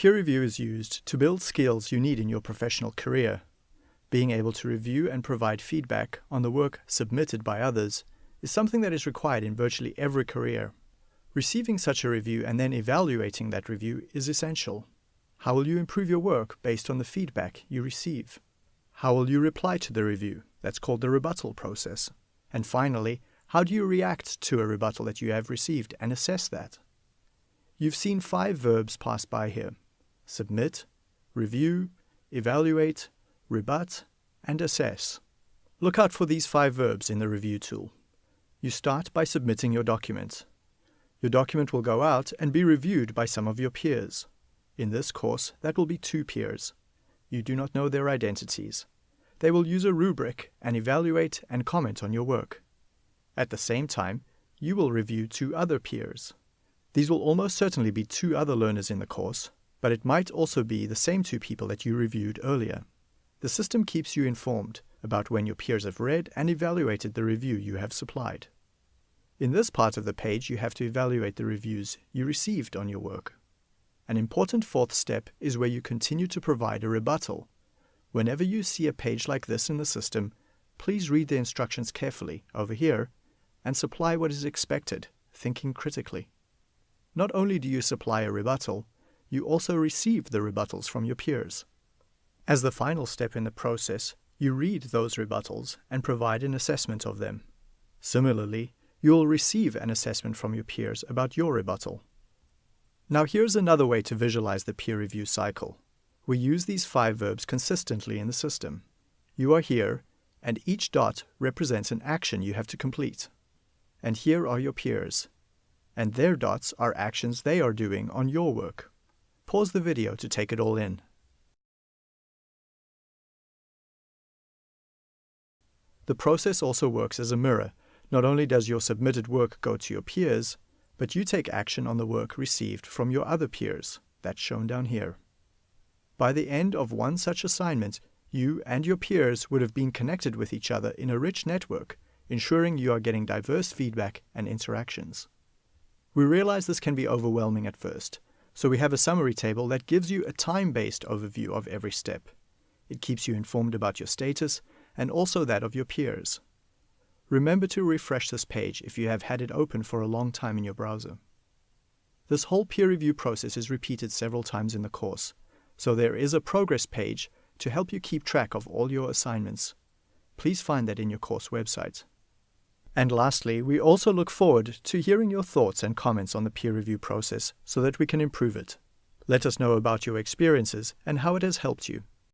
Peer review is used to build skills you need in your professional career. Being able to review and provide feedback on the work submitted by others is something that is required in virtually every career. Receiving such a review and then evaluating that review is essential. How will you improve your work based on the feedback you receive? How will you reply to the review? That's called the rebuttal process. And finally, how do you react to a rebuttal that you have received and assess that? You've seen five verbs pass by here submit, review, evaluate, rebut, and assess. Look out for these five verbs in the review tool. You start by submitting your document. Your document will go out and be reviewed by some of your peers. In this course, that will be two peers. You do not know their identities. They will use a rubric and evaluate and comment on your work. At the same time, you will review two other peers. These will almost certainly be two other learners in the course, but it might also be the same two people that you reviewed earlier. The system keeps you informed about when your peers have read and evaluated the review you have supplied. In this part of the page, you have to evaluate the reviews you received on your work. An important fourth step is where you continue to provide a rebuttal. Whenever you see a page like this in the system, please read the instructions carefully over here and supply what is expected, thinking critically. Not only do you supply a rebuttal, you also receive the rebuttals from your peers. As the final step in the process, you read those rebuttals and provide an assessment of them. Similarly, you will receive an assessment from your peers about your rebuttal. Now here's another way to visualize the peer review cycle. We use these five verbs consistently in the system. You are here, and each dot represents an action you have to complete. And here are your peers, and their dots are actions they are doing on your work. Pause the video to take it all in. The process also works as a mirror. Not only does your submitted work go to your peers, but you take action on the work received from your other peers, that's shown down here. By the end of one such assignment, you and your peers would have been connected with each other in a rich network, ensuring you are getting diverse feedback and interactions. We realize this can be overwhelming at first, so we have a summary table that gives you a time-based overview of every step. It keeps you informed about your status and also that of your peers. Remember to refresh this page if you have had it open for a long time in your browser. This whole peer review process is repeated several times in the course, so there is a progress page to help you keep track of all your assignments. Please find that in your course website. And lastly, we also look forward to hearing your thoughts and comments on the peer review process so that we can improve it. Let us know about your experiences and how it has helped you.